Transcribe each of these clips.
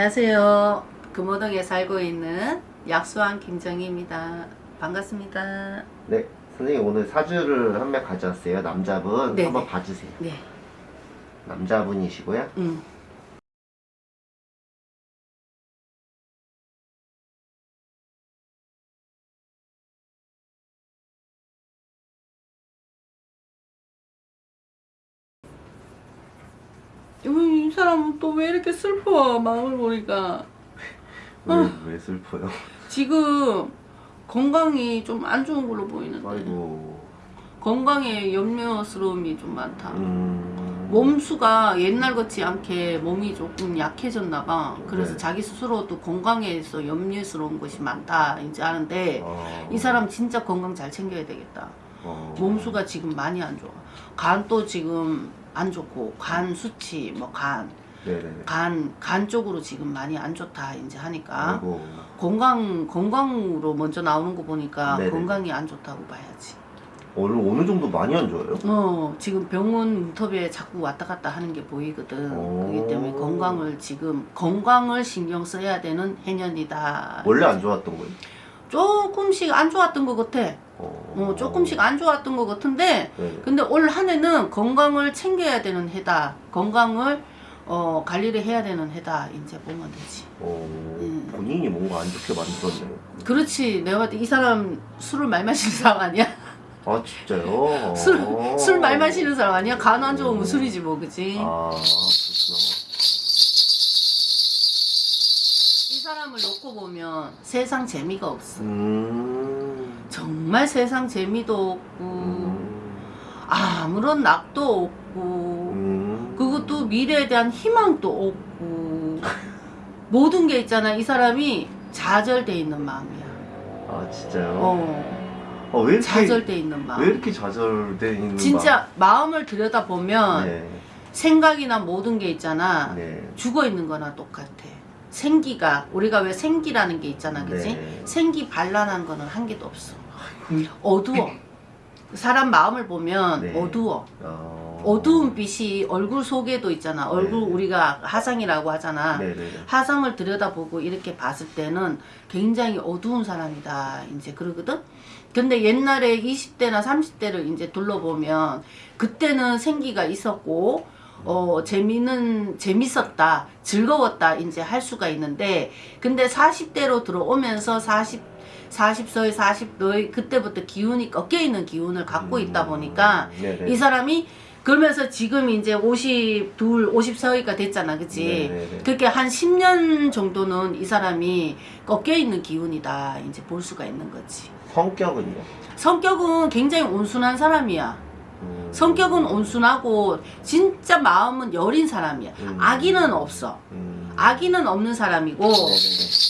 안녕하세요. 금호동에 살고 있는 약수왕 김정희입니다. 반갑습니다. 네, 선생님 오늘 사주를 한 명 가져왔어요. 남자분 네, 한번 네. 봐주세요. 네. 남자분이시고요. 음. 이 사람은 또 왜 이렇게 슬퍼 마음을 보니까 왜, 아. 왜 슬퍼요? 지금 건강이 좀 안 좋은 걸로 보이는데 아이고. 건강에 염려스러움이 좀 많다 음. 몸수가 옛날 같지 않게 몸이 조금 약해졌나 봐 그래서 네. 자기 스스로도 건강에서 염려스러운 것이 많다 이제 아는데 어. 이 사람 진짜 건강 잘 챙겨야 되겠다 어. 몸수가 지금 많이 안 좋아 간도 지금 안 좋고 간 수치 뭐간 네네. 간, 간 쪽으로 지금 많이 안 좋다 이제 하니까 아이고. 건강 건강으로 먼저 나오는 거 보니까 네네. 건강이 안 좋다고 봐야지. 오늘 어느 정도 많이 안 좋아요? 어 지금 병원 문턱에 자꾸 왔다 갔다 하는 게 보이거든. 오. 그렇기 때문에 건강을 지금 건강을 신경 써야 되는 해년이다. 원래 안 좋았던 거예요? 조금씩 안 좋았던 것 같아. 어. 어 조금씩 안 좋았던 것 같은데 네. 근데 올 한 해는 건강을 챙겨야 되는 해다. 건강을 어 관리를 해야 되는 해다. 이제 보면 되지. 어. 음. 본인이 뭔가 안 좋게 만들었네요. 그렇지. 내가 봤을 때 이 사람 술을 많이 마시는 사람 아니야? 아 진짜요? 술, 어. 술 많이 마시는 사람 아니야? 간 안 좋으면 술이지 뭐, 그지? 아 그렇구나. 이 사람을 놓고 보면 세상 재미가 없어. 음. 정말 세상 재미도 없고, 음. 아무런 낙도 없고, 음. 그것도 미래에 대한 희망도 없고, 모든 게 있잖아. 이 사람이 좌절돼 있는 마음이야. 아 진짜요? 어, 어, 왜 이렇게 좌절돼 있는 마음. 왜 이렇게 좌절돼 있는 진짜 마음 을 들여다보면 마음? 네. 생각이나 모든 게 있잖아. 네. 죽어 있는 거나 똑같아. 생기가 우리가 왜 생기라는 게 있잖아, 그지? 네. 생기 반란한 거는 한 개도 없어. 어두워. 사람 마음을 보면 네. 어두워. 어... 어두운 빛이 얼굴 속에도 있잖아. 얼굴 네. 우리가 하상이라고 하잖아. 네네네. 하상을 들여다보고 이렇게 봤을 때는 굉장히 어두운 사람이다. 이제 그러거든? 근데 옛날에 20대나 30대를 이제 둘러보면 그때는 생기가 있었고 어 재미는 재밌었다 즐거웠다 이제 할 수가 있는데 근데 40대로 들어오면서 40 40서의 40도의 그때부터 기운이 꺾여 있는 기운을 갖고 있다 보니까 음. 이 사람이 그러면서 지금 이제 52, 54위가 됐잖아 그치 네네네. 그렇게 한 10년 정도는 이 사람이 꺾여 있는 기운이다 이제 볼 수가 있는 거지 성격은요? 성격은 굉장히 온순한 사람이야 음. 성격은 온순하고 진짜 마음은 여린 사람이야 음. 악의는 없어 음. 악의는 없는 사람이고 네네네.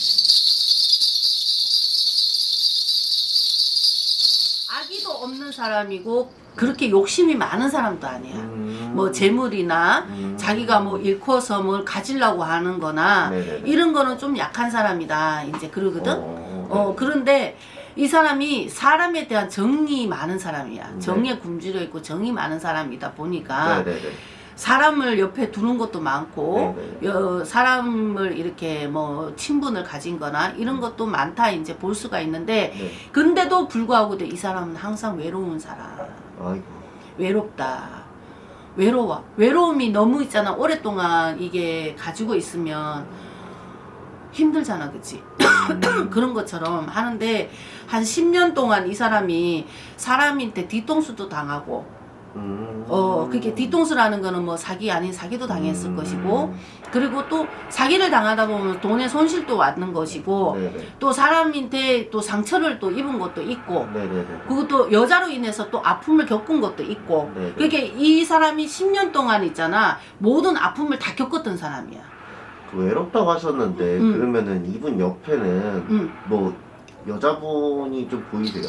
악의도 없는 사람이고 그렇게 욕심이 많은 사람도 아니야 음. 뭐 재물이나 음. 자기가 뭐 일코서 뭘 가지려고 하는 거나 네네네. 이런 거는 좀 약한 사람이다 이제 그러거든 어, 어 그런데 이 사람이 사람에 대한 정이 많은 사람이야 네. 정에 굶주려 있고 정이 많은 사람이다 보니까 네네네. 사람을 옆에 두는 것도 많고 네네. 여, 사람을 이렇게 뭐 친분을 가진 거나 이런 것도 많다 이제 볼 수가 있는데 네. 근데도 불구하고 이 사람은 항상 외로운 사람 아이고. 외롭다 외로워 외로움이 너무 있잖아 오랫동안 이게 가지고 있으면 힘들잖아 그치 음. 그런 것처럼 하는데 한 10년 동안 이 사람이 사람한테 뒤통수도 당하고 음. 어 그게 뒤통수라는 거는 뭐 사기 아닌 사기도 당했을 음. 것이고 그리고 또 사기를 당하다 보면 돈의 손실도 왔는 것이고 네네. 또 사람한테 또 상처를 또 입은 것도 있고 네네네. 그것도 여자로 인해서 또 아픔을 겪은 것도 있고 네네. 그러니까 이 사람이 10년 동안 있잖아 모든 아픔을 다 겪었던 사람이야 그 외롭다고 하셨는데 음. 그러면은 이분 옆에는 음. 뭐 여자분이 좀 보이세요?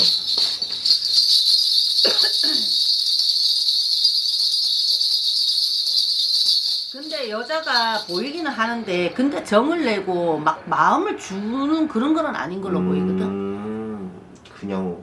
근데 여자가 보이기는 하는데 근데 정을 내고 막 마음을 주는 그런 거는 아닌 걸로 보이거든 음, 그냥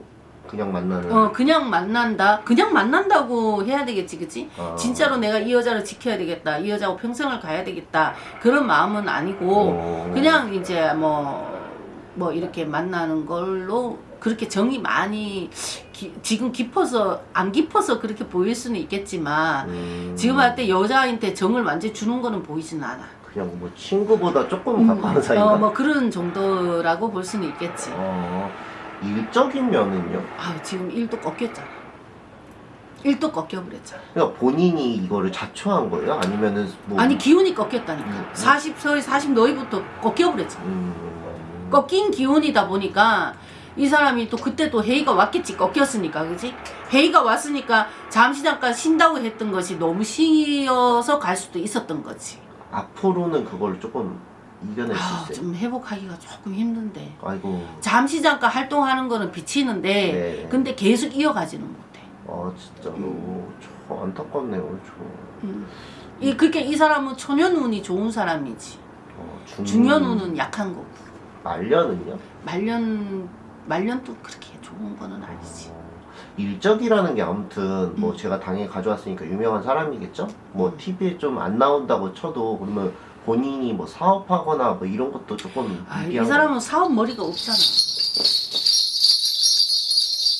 그냥 만나는. 어 그냥 만난다 그냥 만난다고 해야 되겠지 그치 아. 진짜로 내가 이 여자를 지켜야 되겠다 이 여자하고 평생을 가야 되겠다 그런 마음은 아니고 어. 그냥 이제 뭐뭐 이렇게 만나는 걸로 그렇게 정이 많이 기- 지금 깊어서 안 깊어서 그렇게 보일 수는 있겠지만 음. 지금 할 때 여자한테 정을 완전히 주는 거는 보이지는 않아. 그냥 뭐 친구보다 조금 가까운 사이인가? 어, 뭐 그런 정도라고 볼 수는 있겠지. 어, 일적인 면은요? 아, 지금 일도 꺾였잖아. 일도 꺾여버렸잖아. 그러니까 본인이 이거를 자초한 거예요? 아니면은 뭐 아니 기운이 꺾였다니까. 음. 40 서이 40 너희부터 꺾여버렸잖아. 음. 꺾인 기운이다 보니까 이 사람이 또 그때 또 회의가 왔겠지 꺾였으니까 그지 회의가 왔으니까 잠시 잠깐 쉰다고 했던 것이 너무 쉬어서 갈 수도 있었던 거지 앞으로는 그걸 조금 이겨낼 아, 수 있어요. 좀 회복하기가 조금 힘든데 아이고. 잠시 잠깐 활동하는 거는 비치는데 네. 근데 계속 이어가지는 못해 아 진짜로 저 안타깝네요. 저. 음. 이 그렇게 이 사람은 초년운이 좋은 사람이지 어, 중... 중년운은 약한 거고 말년은요? 말년 말년도 그렇게 좋은 거는 아니지 어, 일적이라는 게 아무튼 뭐 음. 제가 당연히 가져왔으니까 유명한 사람이겠죠? 뭐 음. TV에 좀 안 나온다고 쳐도 그러면 본인이 뭐 사업하거나 뭐 이런 것도 조금 아, 이 사람은 사업 머리가 없잖아.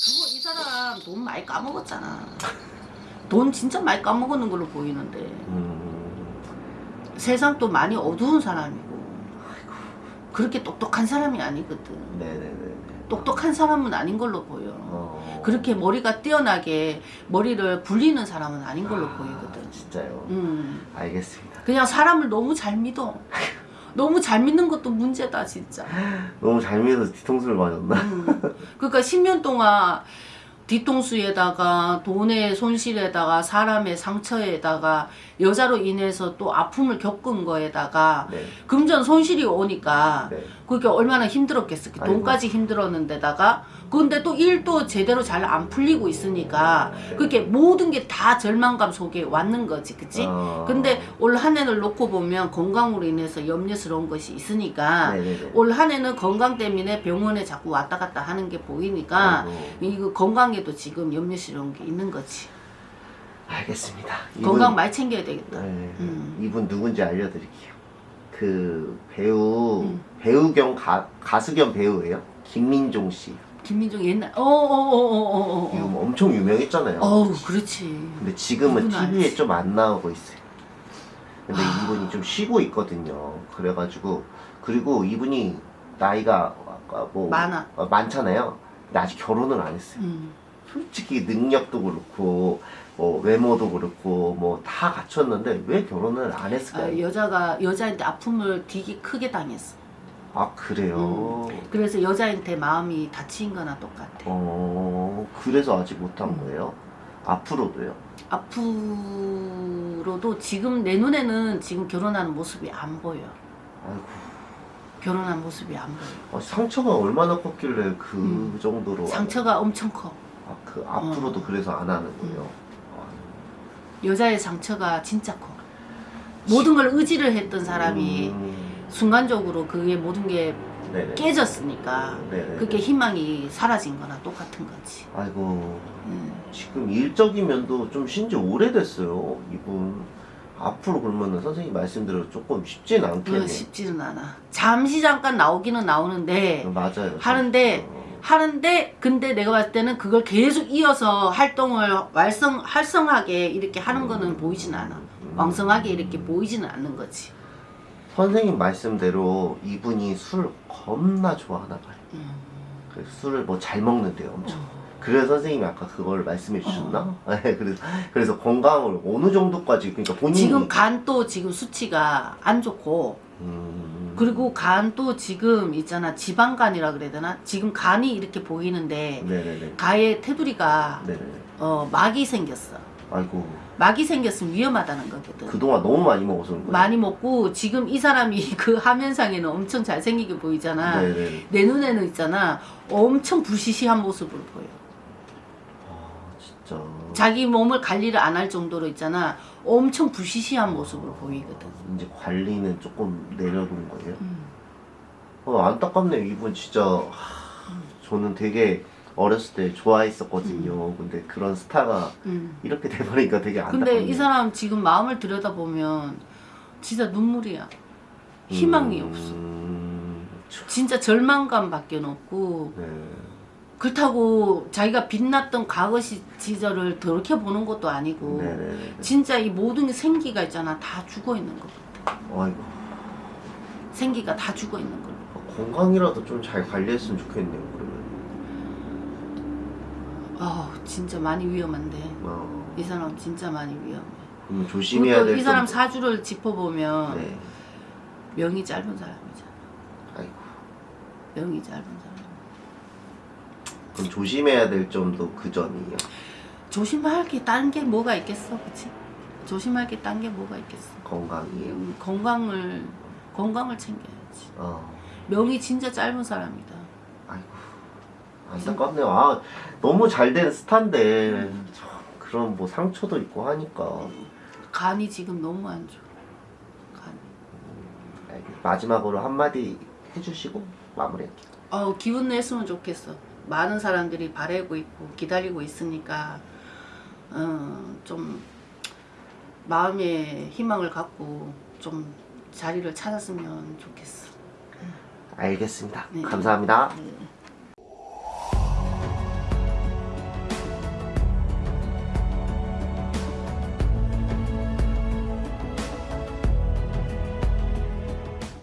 그거 이 사람 돈 많이 까먹었잖아. 돈 진짜 많이 까먹는 걸로 보이는데 거. 음, 세상 또 많이 어두운 사람이고 그렇게 똑똑한 사람이 아니거든. 네네네. 똑똑한 사람은 아닌 걸로 보여. 어. 그렇게 머리가 뛰어나게 머리를 굴리는 사람은 아닌 걸로 아, 보이거든. 진짜요. 음, 알겠습니다. 그냥 사람을 너무 잘 믿어. 너무 잘 믿는 것도 문제다 진짜. 너무 잘 믿어서 뒤통수를 맞았나? 음. 그러니까 10년 동안 뒤통수에다가 돈의 손실에다가 사람의 상처에다가 여자로 인해서 또 아픔을 겪은 거에다가 네. 금전 손실이 오니까 네. 그게 얼마나 힘들었겠어. 아이고. 돈까지 힘들었는데다가 근데 또 일도 제대로 잘 안 풀리고 있으니까 네. 그렇게 모든 게 다 절망감 속에 왔는 거지. 그치? 어. 근데 올 한 해를 놓고 보면 건강으로 인해서 염려스러운 것이 있으니까 네네네. 올 한 해는 건강 때문에 병원에 자꾸 왔다 갔다 하는 게 보이니까 아이고. 이거 건강에도 지금 염려스러운 게 있는 거지. 알겠습니다. 건강 많이 챙겨야 되겠다. 네, 음. 이분 누군지 알려드릴게요. 그 배우 음. 배우 겸 가, 가수 겸 배우예요. 김민종 씨. 김민종 옛날 어어어어어어 이거 뭐 엄청 유명했잖아요. 어우 그렇지. 근데 지금은 누구나 TV에 알지. 좀 안 나오고 있어요. 근데 아. 이분이 좀 쉬고 있거든요. 그래가지고 그리고 이분이 나이가 아까 뭐 많아. 어, 많잖아요. 근데 아직 결혼을 안 했어요. 음. 솔직히 능력도 그렇고 뭐 외모도 그렇고 뭐 다 갖췄는데 왜 결혼을 안 아, 했을까요? 여자가 여자한테 아픔을 되게 크게 당했어. 아 그래요. 그래서 여자한테 마음이 다친 거나 똑같아. 어 그래서 아직 못한 음. 거예요. 앞으로도요. 앞으로도 지금 내 눈에는 지금 결혼하는 모습이 안 보여. 아이고 결혼한 모습이 안 보여. 아, 상처가 얼마나 컸길래 그 음. 정도로 상처가 엄청 커. 아, 그 앞으로도 그래서 안 하는 거예요. 여자의 상처가 진짜 커. 모든 걸 의지를 했던 사람이 음, 순간적으로 그게 모든 게 네네. 깨졌으니까 네네. 그게 희망이 사라진 거나 똑같은 거지. 아이고 음. 지금 일적인 면도 좀 쉰지 오래됐어요. 이분 앞으로 그러면은 선생님 말씀대로 조금 쉽진 않겠네. 그거 쉽지는 않아. 잠시 잠깐 나오기는 나오는데 맞아요. 하는데 어, 하는데 근데 내가 봤을 때는 그걸 계속 이어서 활동을 활성 활성하게 이렇게 하는 거는 보이진 않아. 음. 왕성하게 이렇게 보이지는 않는 거지. 선생님 말씀대로 이분이 술 겁나 좋아하나 봐요. 음. 그래서 술을 뭐 잘 먹는데요, 엄청. 어. 그래서 선생님이 아까 그걸 말씀해 주셨나? 네, 그래서 그래서 건강을 어느 정도까지 그러니까 본인이 지금 간도 지금 수치가 안 좋고 음, 그리고 간도 지금 있잖아 지방간이라 그래야 되나? 지금 간이 이렇게 보이는데 네네네 가에 테두리가 네네 어 막이 생겼어. 아이고 막이 생겼으면 위험하다는 거거든. 그동안 너무 많이 먹어서 그런 거예요. 많이 먹고 지금 이 사람이 그 화면상에는 엄청 잘생기게 보이잖아. 네네 내 눈에는 있잖아 엄청 부시시한 모습으로 보여. 아 진짜 자기 몸을 관리를 안 할 정도로 있잖아 엄청 부시시한 모습으로 보이거든. 이제 관리는 조금 내려둔 거예요. 음. 어, 안타깝네요. 이분 진짜 하, 저는 되게 어렸을 때 좋아했었거든요. 근데 그런 스타가 음. 이렇게 돼버리니까 되게 안타깝네요. 근데 이 사람 지금 마음을 들여다보면 진짜 눈물이야. 희망이 없어. 음, 진짜 절망감밖에 없고 네. 그렇다고 자기가 빛났던 과거 시, 시절을 돌이켜보는 것도 아니고 네네네. 진짜 이 모든 생기가 있잖아 다 죽어 있는 거 아이고 생기가 다 죽어 있는 걸로 건강이라도 좀 잘 관리했으면 좋겠네요. 아 진짜 많이 위험한데 어, 이 사람 진짜 많이 위험해 그럼 조심해야 그리고 될이 사람 점도- 사주를 짚어보면 네. 명이 짧은 사람이잖아 아이고. 명이 짧은 사람 그럼 조심해야 될 점도 그 점이에요. 조심할 게 딴 게 뭐가 있겠어 그치? 조심할 게 딴 게 뭐가 있겠어 건강이에요. 음, 건강을 건강을 챙겨야지 어. 명이 진짜 짧은 사람이다 안타깝네요. 아 너무 잘 된 스타인데 참 그런 뭐 상처도 있고 하니까 간이 지금 너무 안 좋아 간이 알겠- 마지막으로 한마디 해주시고 마무리할게요. 어, 기운 냈으면 좋겠어. 많은 사람들이 바라고 있고 기다리고 있으니까 어, 좀 마음에 희망을 갖고 좀 자리를 찾았으면 좋겠어. 알겠습니다. 네. 감사합니다. 네.